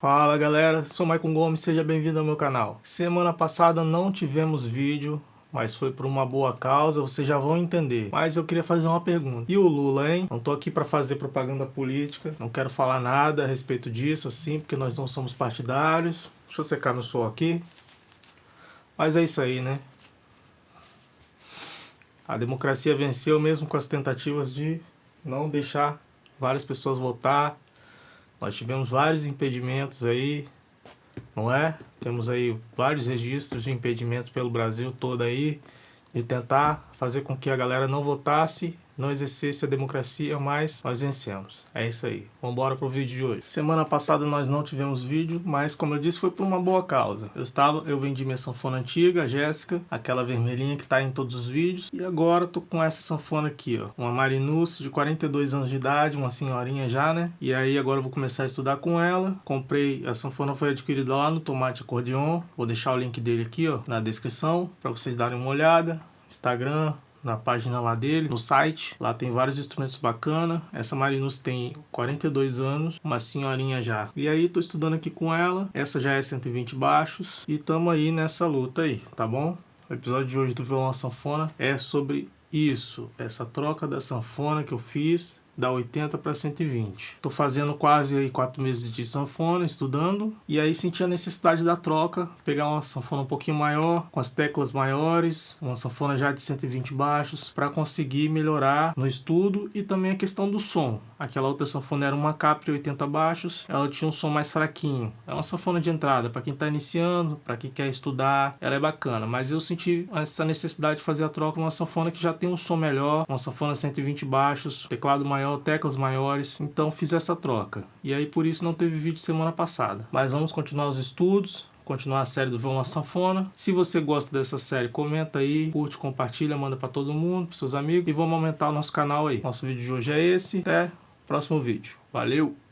Fala galera, sou Maicon Gomes, seja bem-vindo ao meu canal. Semana passada não tivemos vídeo, mas foi por uma boa causa, vocês já vão entender. Mas eu queria fazer uma pergunta. E o Lula, hein? Não tô aqui para fazer propaganda política, não quero falar nada a respeito disso, assim, porque nós não somos partidários. Deixa eu secar meu sol aqui. Mas é isso aí, né? A democracia venceu mesmo com as tentativas de não deixar várias pessoas votar, nós tivemos vários impedimentos aí, não é? Temos aí vários registros de impedimentos pelo Brasil todo aí, de tentar fazer com que a galera não votasse não exercesse a democracia, mas nós vencemos. É isso aí. Vamos embora pro vídeo de hoje. Semana passada nós não tivemos vídeo, mas como eu disse, foi por uma boa causa. Eu estava, eu vendi minha sanfona antiga, a Jéssica, aquela vermelhinha que tá em todos os vídeos, e agora tô com essa sanfona aqui, ó. Uma Marinus de 42 anos de idade, uma senhorinha já, né? E aí agora eu vou começar a estudar com ela. Comprei, a sanfona foi adquirida lá no Tomate Acordeon. Vou deixar o link dele aqui, ó, na descrição, para vocês darem uma olhada. Instagram, na página lá dele, no site. Lá tem vários instrumentos bacana. Essa Marinus tem 42 anos, uma senhorinha já. E aí tô estudando aqui com ela. Essa já é 120 baixos e tamo aí nessa luta aí, tá bom? O episódio de hoje do violão sanfona é sobre isso, essa troca da sanfona que eu fiz da 80 para 120. Tô fazendo quase aí quatro meses de sanfona, estudando, e aí senti a necessidade da troca, pegar uma sanfona um pouquinho maior, com as teclas maiores, uma sanfona já de 120 baixos, para conseguir melhorar no estudo e também a questão do som. Aquela outra sanfona era uma Capri 80 baixos, ela tinha um som mais fraquinho. É uma sanfona de entrada para quem está iniciando, para quem quer estudar, ela é bacana, mas eu senti essa necessidade de fazer a troca numa sanfona que já tem um som melhor, uma sanfona 120 baixos, teclado maior maior, teclas maiores, então fiz essa troca. E aí por isso não teve vídeo semana passada. Mas vamos continuar os estudos, continuar a série do Violão Sanfona. Se você gosta dessa série, comenta aí, curte, compartilha, manda para todo mundo, para seus amigos. E vamos aumentar o nosso canal aí. Nosso vídeo de hoje é esse. Até o próximo vídeo. Valeu!